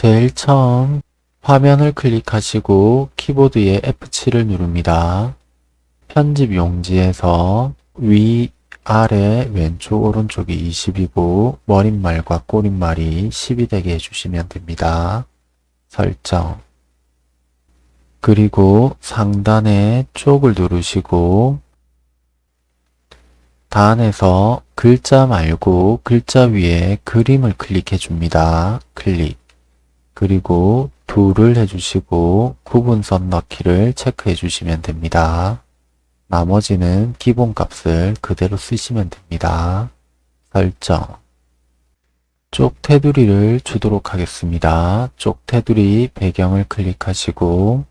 제일 처음 화면을 클릭하시고 키보드의 F7을 누릅니다. 편집 용지에서 위, 아래, 왼쪽, 오른쪽이 20이고 머릿말과 꼬릿말이 10이 되게 해주시면 됩니다. 설정 그리고 상단에 쪽을 누르시고 단에서 글자 말고 글자 위에 그림을 클릭해 줍니다. 클릭 그리고 둘을 해주시고 구분선 넣기를 체크해 주시면 됩니다. 나머지는 기본값을 그대로 쓰시면 됩니다. 설정 쪽 테두리를 주도록 하겠습니다. 쪽 테두리 배경을 클릭하시고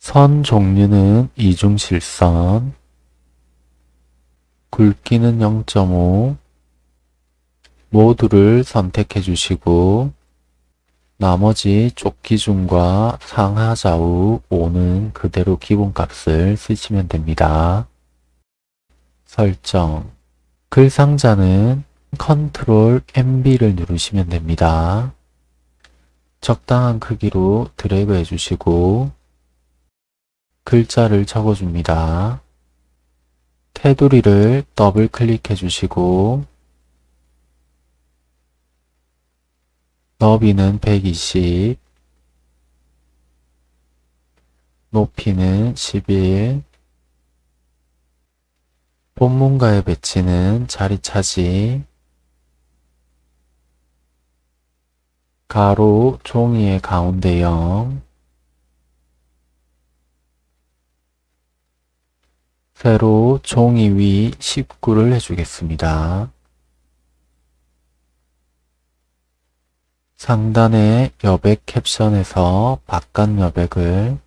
선 종류는 이중실선 굵기는 0.5 모두를 선택해 주시고 나머지 쪽 기준과 상하 좌우 5는 그대로 기본값을 쓰시면 됩니다. 설정 글 상자는 컨트롤 MB를 누르시면 됩니다. 적당한 크기로 드래그 해주시고 글자를 적어줍니다. 테두리를 더블 클릭해 주시고 너비는 120 높이는 11 본문가의 배치는 자리 차지 가로 종이의 가운데 0 세로 종이 위 19를 해주겠습니다. 상단의 여백 캡션에서 바깥 여백을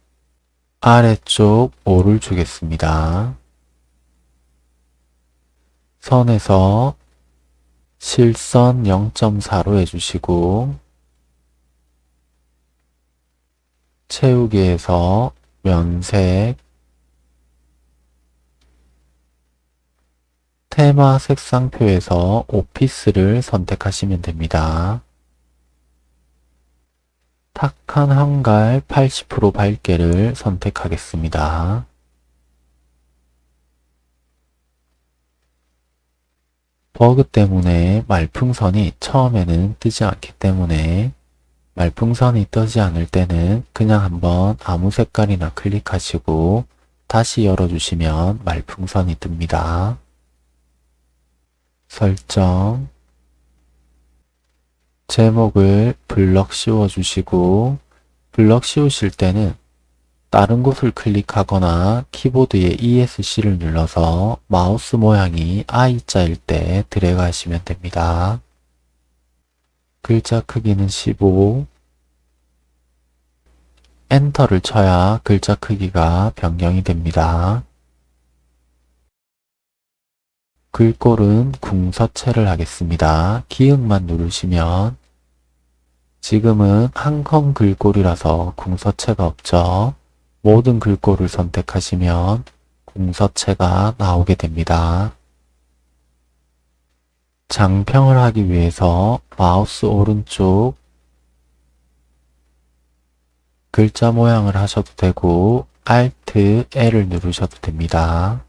아래쪽 5를 주겠습니다. 선에서 실선 0.4로 해주시고 채우기에서 면색 테마 색상표에서 오피스를 선택하시면 됩니다. 탁한 한갈 80% 밝게를 선택하겠습니다. 버그 때문에 말풍선이 처음에는 뜨지 않기 때문에 말풍선이 뜨지 않을 때는 그냥 한번 아무 색깔이나 클릭하시고 다시 열어주시면 말풍선이 뜹니다. 설정 제목을 블럭 씌워 주시고 블럭 씌우실 때는 다른 곳을 클릭하거나 키보드의 ESC를 눌러서 마우스 모양이 I자일 때 드래그 하시면 됩니다. 글자 크기는 15 엔터를 쳐야 글자 크기가 변경이 됩니다. 글꼴은 궁서체를 하겠습니다. 기역만 누르시면 지금은 한컴 글꼴이라서 궁서체가 없죠. 모든 글꼴을 선택하시면 궁서체가 나오게 됩니다. 장평을 하기 위해서 마우스 오른쪽 글자 모양을 하셔도 되고 Alt L을 누르셔도 됩니다.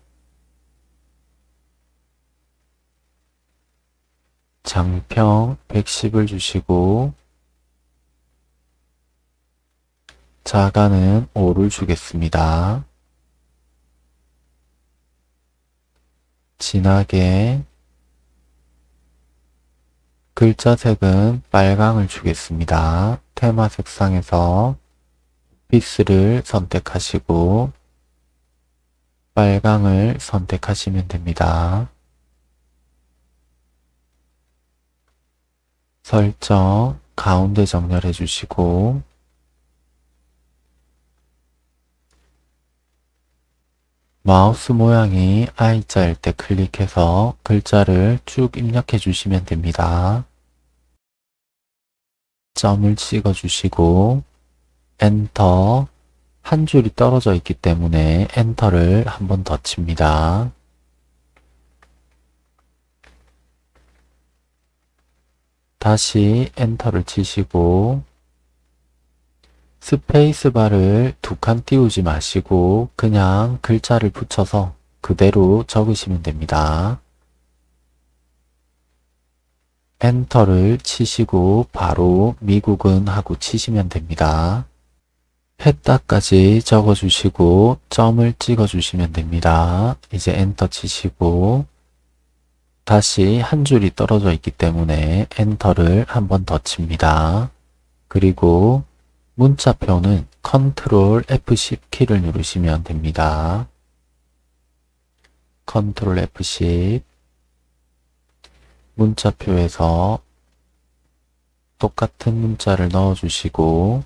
장평 110을 주시고 자가는 5를 주겠습니다. 진하게 글자 색은 빨강을 주겠습니다. 테마 색상에서 피스를 선택하시고 빨강을 선택하시면 됩니다. 설정 가운데 정렬해 주시고 마우스 모양이 I자일 때 클릭해서 글자를 쭉 입력해 주시면 됩니다. 점을 찍어 주시고 엔터 한 줄이 떨어져 있기 때문에 엔터를 한 번 더 칩니다. 다시 엔터를 치시고 스페이스바를 두 칸 띄우지 마시고 그냥 글자를 붙여서 그대로 적으시면 됩니다. 엔터를 치시고 바로 미국은 하고 치시면 됩니다. 했다까지 적어주시고 점을 찍어주시면 됩니다. 이제 엔터 치시고 다시 한 줄이 떨어져 있기 때문에 엔터를 한 번 더 칩니다. 그리고 문자표는 컨트롤 F10 키를 누르시면 됩니다. 컨트롤 F10 문자표에서 똑같은 문자를 넣어주시고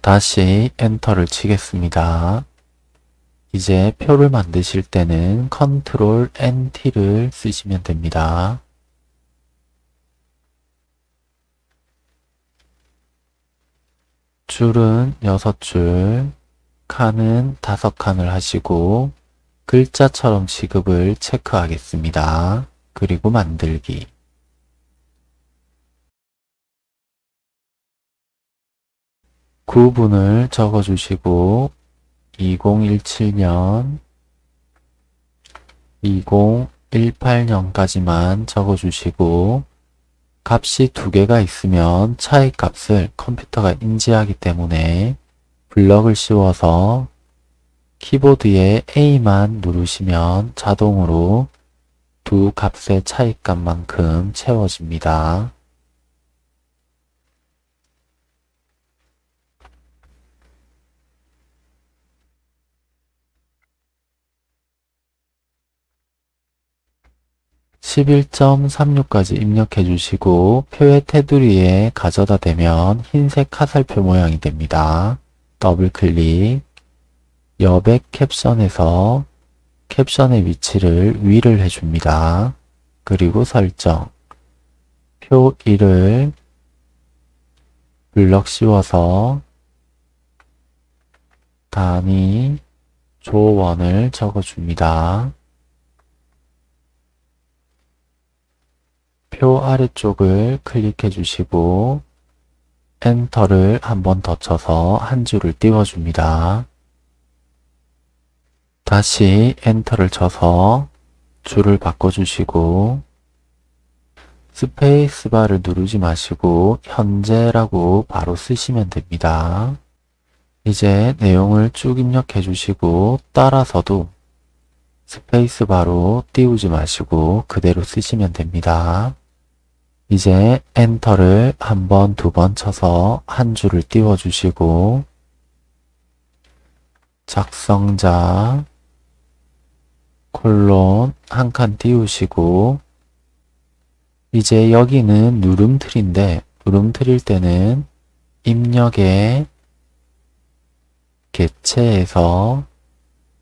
다시 엔터를 치겠습니다. 이제 표를 만드실 때는 컨트롤 NT를 쓰시면 됩니다. 줄은 6줄, 칸은 5칸을 하시고 글자처럼 지급을 체크하겠습니다. 그리고 만들기 구분을 적어주시고 2017년 2018년까지만 적어주시고 값이 두 개가 있으면 차이 값을 컴퓨터가 인지하기 때문에 블럭을 씌워서 키보드에 A만 누르시면 자동으로 두 값의 차이값만큼 채워집니다. 11.36까지 입력해 주시고 표의 테두리에 가져다 대면 흰색 화살표 모양이 됩니다. 더블 클릭 여백 캡션에서 캡션의 위치를 위를 해줍니다. 그리고 설정 표 1을 블럭 씌워서 단위 조원을 적어줍니다. 표 아래쪽을 클릭해 주시고 엔터를 한 번 더 쳐서 한 줄을 띄워줍니다. 다시 엔터를 쳐서 줄을 바꿔주시고 스페이스바를 누르지 마시고 현재라고 바로 쓰시면 됩니다. 이제 내용을 쭉 입력해 주시고 따라서도 스페이스바로 띄우지 마시고 그대로 쓰시면 됩니다. 이제 엔터를 한 번, 두 번 쳐서 한 줄을 띄워주시고 작성자 콜론 한 칸 띄우시고 이제 여기는 누름틀인데 누름틀일 때는 입력에 개체에서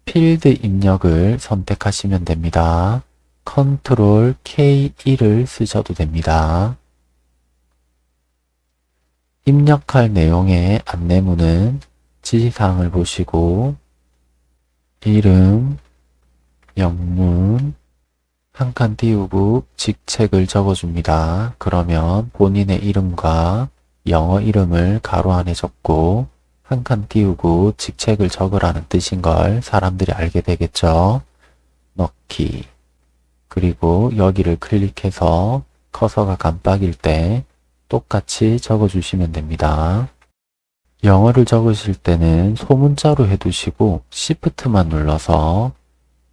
필드 입력을 선택하시면 됩니다. 컨트롤 K1을 쓰셔도 됩니다. 입력할 내용의 안내문은 지시사항을 보시고 이름, 영문, 한 칸 띄우고 직책을 적어줍니다. 그러면 본인의 이름과 영어 이름을 가로 안에 적고 한 칸 띄우고 직책을 적으라는 뜻인 걸 사람들이 알게 되겠죠. 넣기 그리고 여기를 클릭해서 커서가 깜빡일 때 똑같이 적어주시면 됩니다. 영어를 적으실 때는 소문자로 해두시고 Shift만 눌러서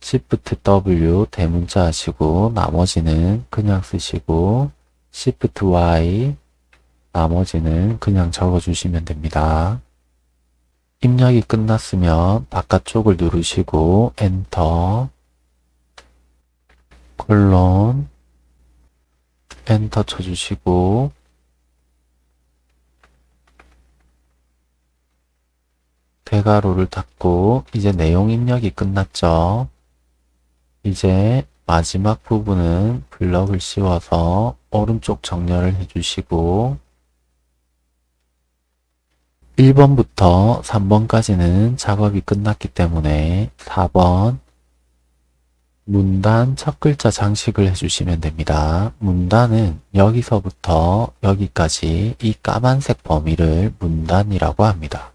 Shift W 대문자 하시고 나머지는 그냥 쓰시고 Shift Y 나머지는 그냥 적어주시면 됩니다. 입력이 끝났으면 바깥쪽을 누르시고 엔터 콜론 엔터 쳐주시고 대괄호를 닫고 이제 내용 입력이 끝났죠. 이제 마지막 부분은 블럭을 씌워서 오른쪽 정렬을 해주시고 1번부터 3번까지는 작업이 끝났기 때문에 4번 문단 첫 글자 장식을 해주시면 됩니다. 문단은 여기서부터 여기까지 이 까만색 범위를 문단이라고 합니다.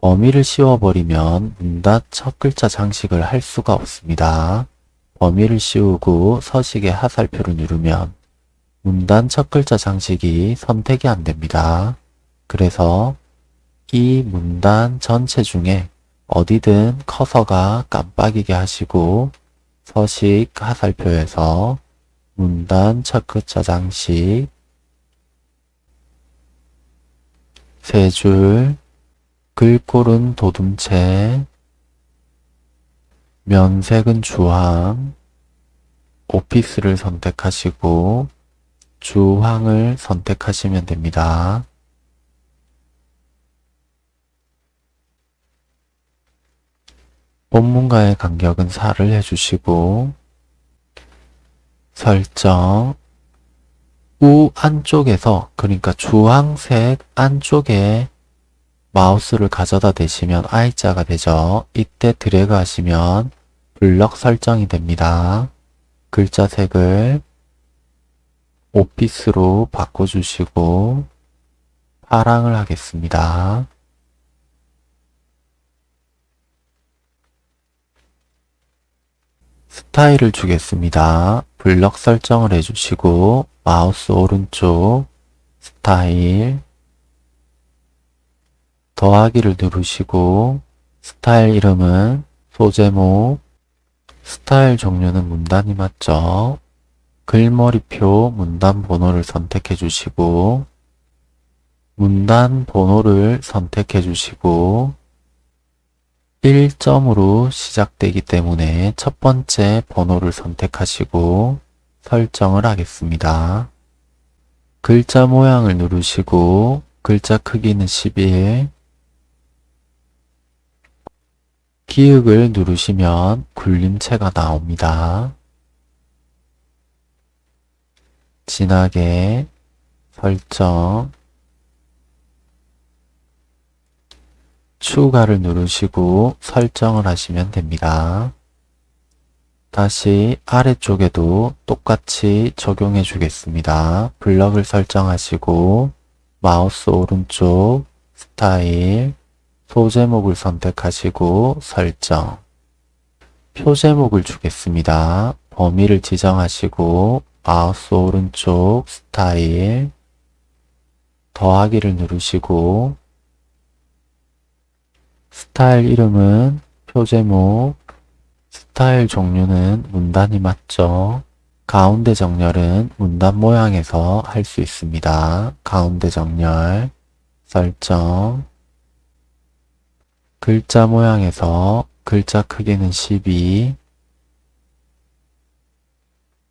범위를 씌워버리면 문단 첫 글자 장식을 할 수가 없습니다. 범위를 씌우고 서식의 하살표를 누르면 문단 첫 글자 장식이 선택이 안 됩니다. 그래서 이 문단 전체 중에 어디든 커서가 깜빡이게 하시고 서식 하살표에서 문단 첫 글자 장식 세 줄 글꼴은 도둠체 면색은 주황 오피스를 선택하시고 주황을 선택하시면 됩니다. 본문과의 간격은 4를 해주시고 설정 우 안쪽에서 그러니까 주황색 안쪽에 마우스를 가져다 대시면 I자가 되죠. 이때 드래그 하시면 블럭 설정이 됩니다. 글자 색을 오피스로 바꿔주시고 파랑을 하겠습니다. 스타일을 주겠습니다. 블럭 설정을 해주시고 마우스 오른쪽 스타일 더하기를 누르시고 스타일 이름은 소제목 스타일 종류는 문단이 맞죠? 글머리표 문단 번호를 선택해 주시고 문단 번호를 선택해 주시고 1점으로 시작되기 때문에 첫 번째 번호를 선택하시고 설정을 하겠습니다. 글자 모양을 누르시고 글자 크기는 11 기역을 누르시면 굴림체가 나옵니다. 진하게 설정 추가를 누르시고 설정을 하시면 됩니다. 다시 아래쪽에도 똑같이 적용해 주겠습니다. 블럭을 설정하시고 마우스 오른쪽 스타일 소제목을 선택하시고 설정 표제목을 주겠습니다. 범위를 지정하시고 마우스 오른쪽 스타일 더하기를 누르시고 스타일 이름은 표 제목, 스타일 종류는 문단이 맞죠? 가운데 정렬은 문단 모양에서 할 수 있습니다. 가운데 정렬, 설정, 글자 모양에서 글자 크기는 12,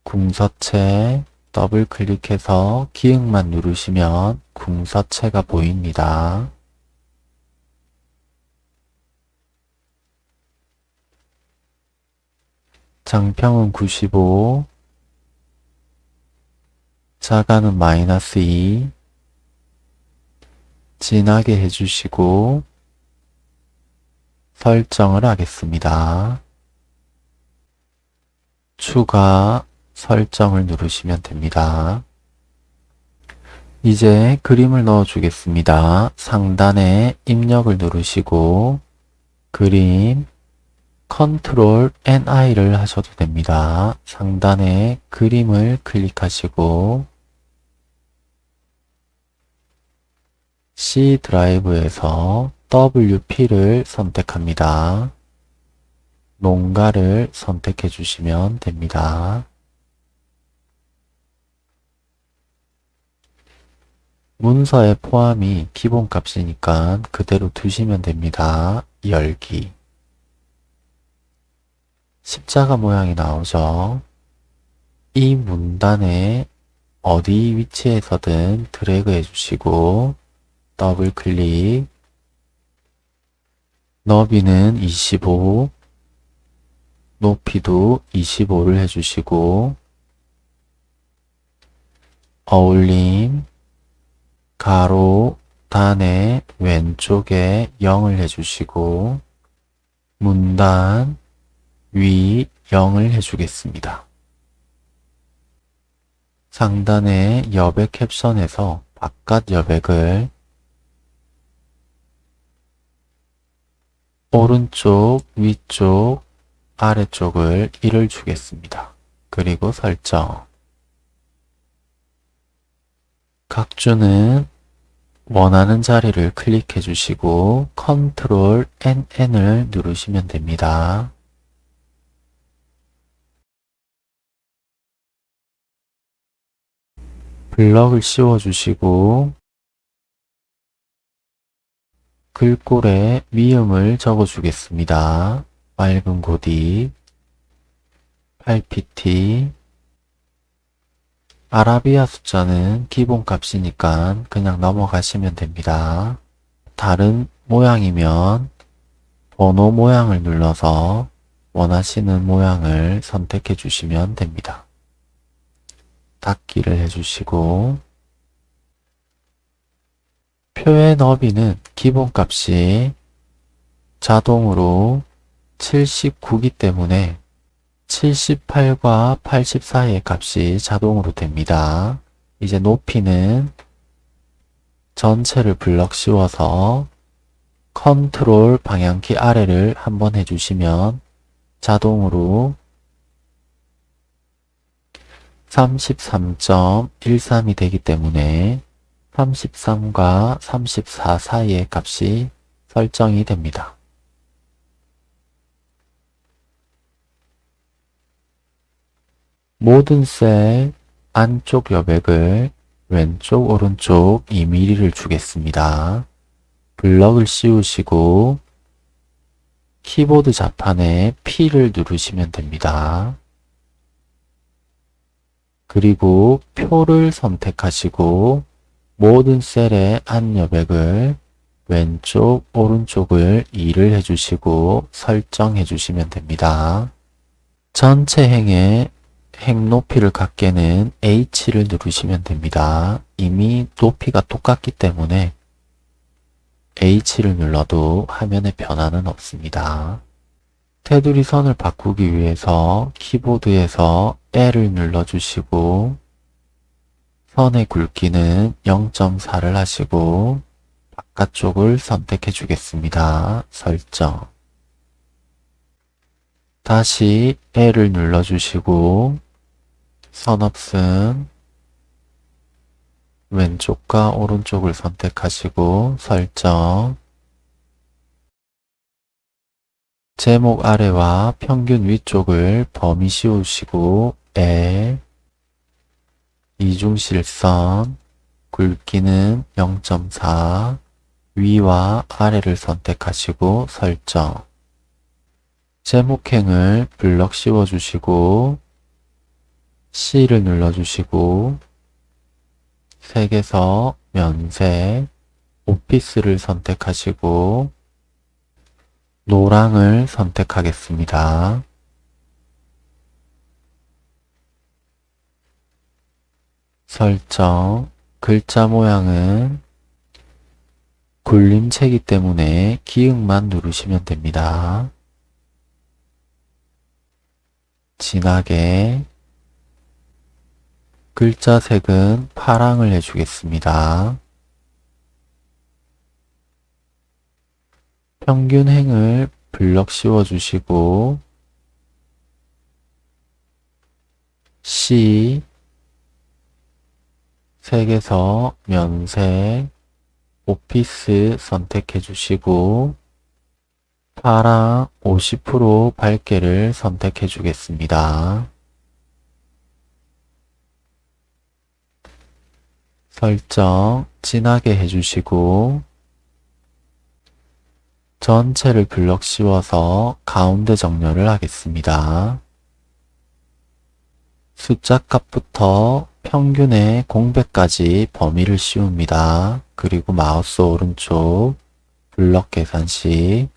궁서체, 더블 클릭해서 기역만 누르시면 궁서체가 보입니다. 장평은 95, 자가는 마이너스 2, 진하게 해주시고 설정을 하겠습니다. 추가 설정을 누르시면 됩니다. 이제 그림을 넣어 주겠습니다. 상단에 입력을 누르시고 그림 컨트롤 NI를 하셔도 됩니다. 상단에 그림을 클릭하시고 C 드라이브에서 WP를 선택합니다. 농가를 선택해 주시면 됩니다. 문서의 포함이 기본값이니까 그대로 두시면 됩니다. 열기 십자가 모양이 나오죠. 이 문단에 어디 위치에서든 드래그 해주시고 더블 클릭 너비는 25 높이도 25를 해주시고 어울림 가로 단의 왼쪽에 0을 해주시고 문단 위 0을 해주겠습니다. 상단의 여백 캡션에서 바깥 여백을 오른쪽, 위쪽, 아래쪽을 1을 주겠습니다. 그리고 설정. 각 주는 원하는 자리를 클릭해 주시고 컨트롤 NN을 누르시면 됩니다. 블럭을 씌워 주시고 글꼴에 미음을 적어 주겠습니다. 맑은 고디 8pt 아라비아 숫자는 기본값이니까 그냥 넘어가시면 됩니다. 다른 모양이면 번호 모양을 눌러서 원하시는 모양을 선택해 주시면 됩니다. 닫기를 해주시고 표의 너비는 기본값이 자동으로 79기 때문에 78과 80 사이의 값이 자동으로 됩니다. 이제 높이는 전체를 블럭 씌워서 컨트롤 방향키 아래를 한번 해주시면 자동으로 33.13이 되기 때문에 33과 34 사이의 값이 설정이 됩니다. 모든 셀 안쪽 여백을 왼쪽 오른쪽 2mm를 주겠습니다. 블럭을 씌우시고 키보드 자판에 P를 누르시면 됩니다. 그리고 표를 선택하시고 모든 셀의 안 여백을 왼쪽 오른쪽을 2를 해주시고 설정해 주시면 됩니다. 전체 행의 행 높이를 갖게는 H를 누르시면 됩니다. 이미 높이가 똑같기 때문에 H를 눌러도 화면에 변화는 없습니다. 테두리 선을 바꾸기 위해서 키보드에서 L을 눌러주시고 선의 굵기는 0.4를 하시고 바깥쪽을 선택해 주겠습니다. 설정 다시 L을 눌러주시고 선업슨 왼쪽과 오른쪽을 선택하시고 설정 제목 아래와 평균 위쪽을 범위 씌우시고 L 이중실선 굵기는 0.4 위와 아래를 선택하시고 설정. 제목행을 블럭 씌워주시고 C를 눌러주시고 색에서 면색, 오피스를 선택하시고 노랑을 선택하겠습니다. 설정, 글자 모양은 굴림체이기 때문에 기역만 누르시면 됩니다. 진하게 글자 색은 파랑을 해주겠습니다. 평균 행을 블럭 씌워주시고 C 색에서 면색 오피스 선택해 주시고 파랑 50% 밝게를 선택해 주겠습니다. 설정 진하게 해주시고 전체를 블럭 씌워서 가운데 정렬을 하겠습니다. 숫자 값부터 평균의 공백까지 범위를 씌웁니다. 그리고 마우스 오른쪽 블럭 계산식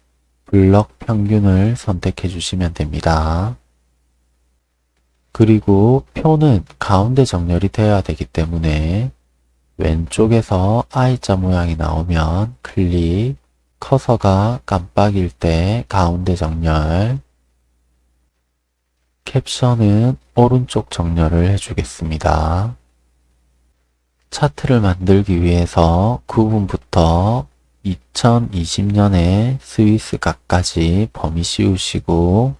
블럭 평균을 선택해 주시면 됩니다. 그리고 표는 가운데 정렬이 되어야 되기 때문에 왼쪽에서 I자 모양이 나오면 클릭, 커서가 깜빡일 때 가운데 정렬, 캡션은 오른쪽 정렬을 해주겠습니다. 차트를 만들기 위해서 구분부터 2020년에 스위스 각까지 범위 씌우시고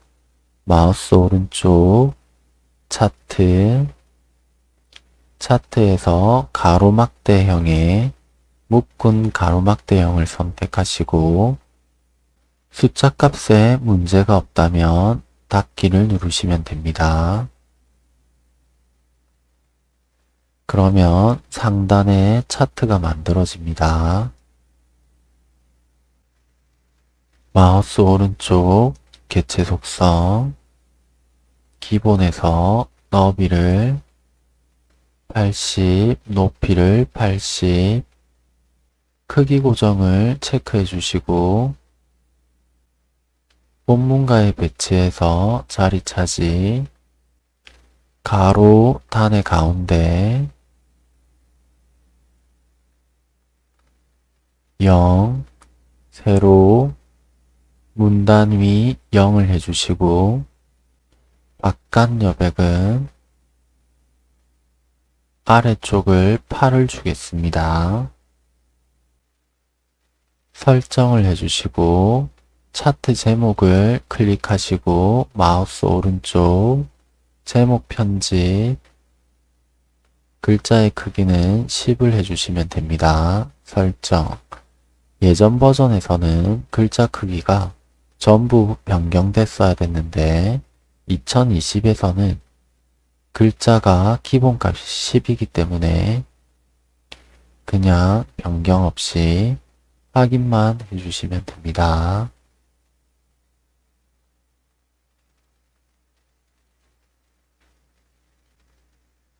마우스 오른쪽 차트 차트에서 가로막대형의 묶은 가로막 대형을 선택하시고 숫자 값에 문제가 없다면 닫기를 누르시면 됩니다. 그러면 상단에 차트가 만들어집니다. 마우스 오른쪽 개체 속성 기본에서 너비를 80, 높이를 80, 크기 고정을 체크해 주시고 본문가에 배치해서 자리 차지 가로 단의 가운데 0, 세로 문단 위 0을 해주시고 바깥 여백은 아래쪽을 8을 주겠습니다. 설정을 해주시고 차트 제목을 클릭하시고 마우스 오른쪽 제목 편집 글자의 크기는 10을 해주시면 됩니다. 설정 예전 버전에서는 글자 크기가 전부 변경됐어야 됐는데 2020에서는 글자가 기본값이 10이기 때문에 그냥 변경 없이 확인만 해주시면 됩니다.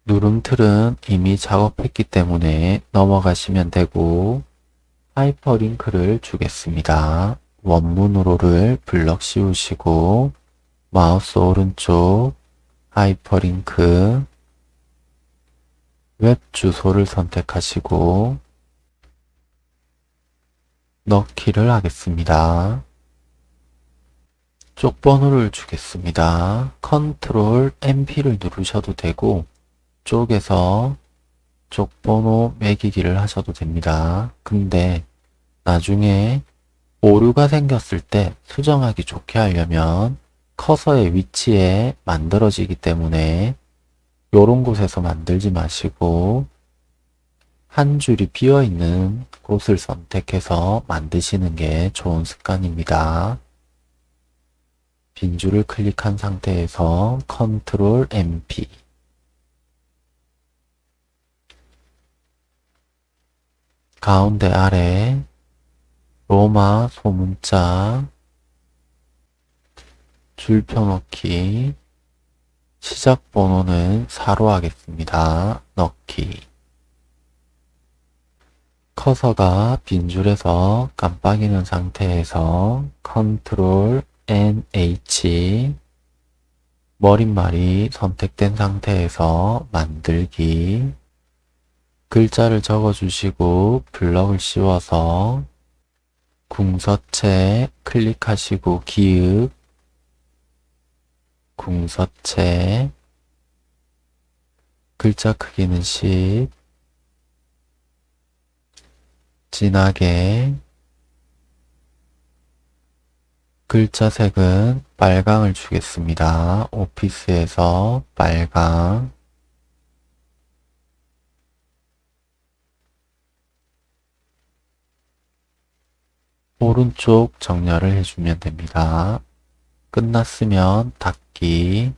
누름틀은 이미 작업했기 때문에 넘어가시면 되고 하이퍼링크를 주겠습니다. 원문으로를 블럭 씌우시고 마우스 오른쪽 하이퍼링크 웹 주소를 선택하시고 넣기를 하겠습니다. 쪽 번호를 주겠습니다. 컨트롤 NP를 누르셔도 되고 쪽에서 쪽 번호 매기기를 하셔도 됩니다. 근데 나중에 오류가 생겼을 때 수정하기 좋게 하려면 커서의 위치에 만들어지기 때문에 이런 곳에서 만들지 마시고 한 줄이 비어 있는 곳을 선택해서 만드시는 게 좋은 습관입니다. 빈 줄을 클릭한 상태에서 컨트롤 MP 가운데 아래 로마 소문자 줄 펴놓기 시작 번호는 4로 하겠습니다. 넣기 커서가 빈줄에서 깜빡이는 상태에서 컨트롤 NH 머릿말이 선택된 상태에서 만들기. 글자를 적어주시고 블럭을 씌워서 궁서체 클릭하시고 기읍. 궁서체. 글자 크기는 10 진하게 글자 색은 빨강을 주겠습니다. 오피스에서 빨강 오른쪽 정렬을 해주면 됩니다. 끝났으면 닫기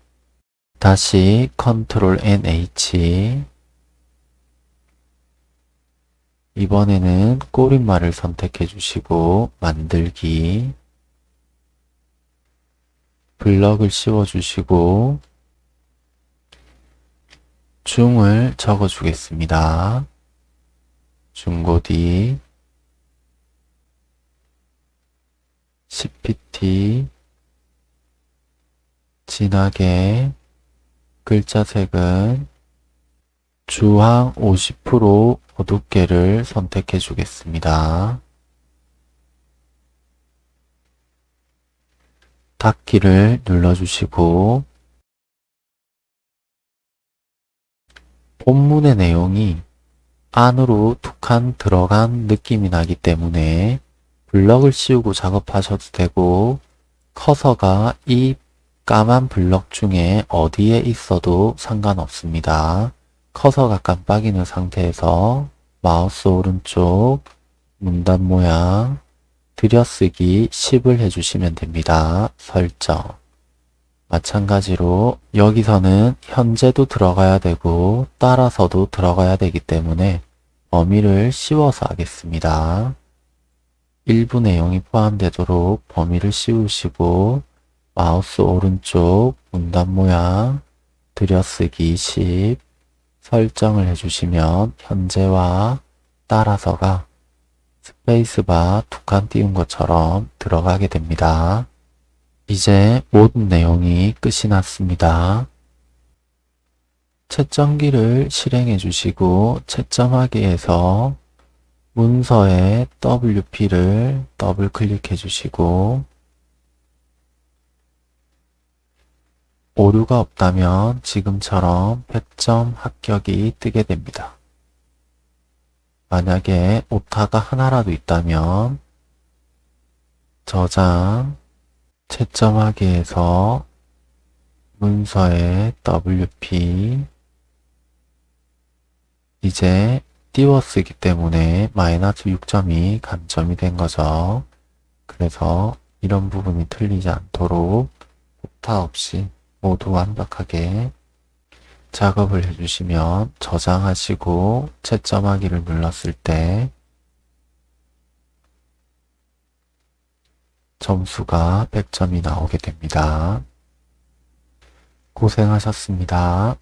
다시 컨트롤 NH 이번에는 꼬리말을 선택해 주시고 만들기 블럭을 씌워 주시고 중을 적어 주겠습니다. 중고디 CPT 진하게 글자 색은 주황 50% 어둡게를 선택해 주겠습니다. 닫기를 눌러주시고 본문의 내용이 안으로 툭 한 들어간 느낌이 나기 때문에 블럭을 씌우고 작업하셔도 되고 커서가 이 까만 블럭 중에 어디에 있어도 상관없습니다. 커서가 깜빡이는 상태에서 마우스 오른쪽 문단 모양 들여쓰기 10을 해주시면 됩니다. 설정 마찬가지로 여기서는 현재도 들어가야 되고 따라서도 들어가야 되기 때문에 범위를 씌워서 하겠습니다. 일부 내용이 포함되도록 범위를 씌우시고 마우스 오른쪽 문단 모양 들여쓰기 10 설정을 해주시면 현재와 따라서가 스페이스바 두 칸 띄운 것처럼 들어가게 됩니다. 이제 모든 내용이 끝이 났습니다. 채점기를 실행해 주시고 채점하기에서 문서에 WP를 더블 클릭해 주시고 오류가 없다면 지금처럼 100점 합격이 뜨게 됩니다. 만약에 오타가 하나라도 있다면 저장, 채점하기에서 문서에 WP 이제 띄워쓰기 때문에 마이너스 6점이 감점이 된 거죠. 그래서 이런 부분이 틀리지 않도록 오타 없이 모두 완벽하게 작업을 해주시면 저장하시고 채점하기를 눌렀을 때 점수가 100점이 나오게 됩니다. 고생하셨습니다.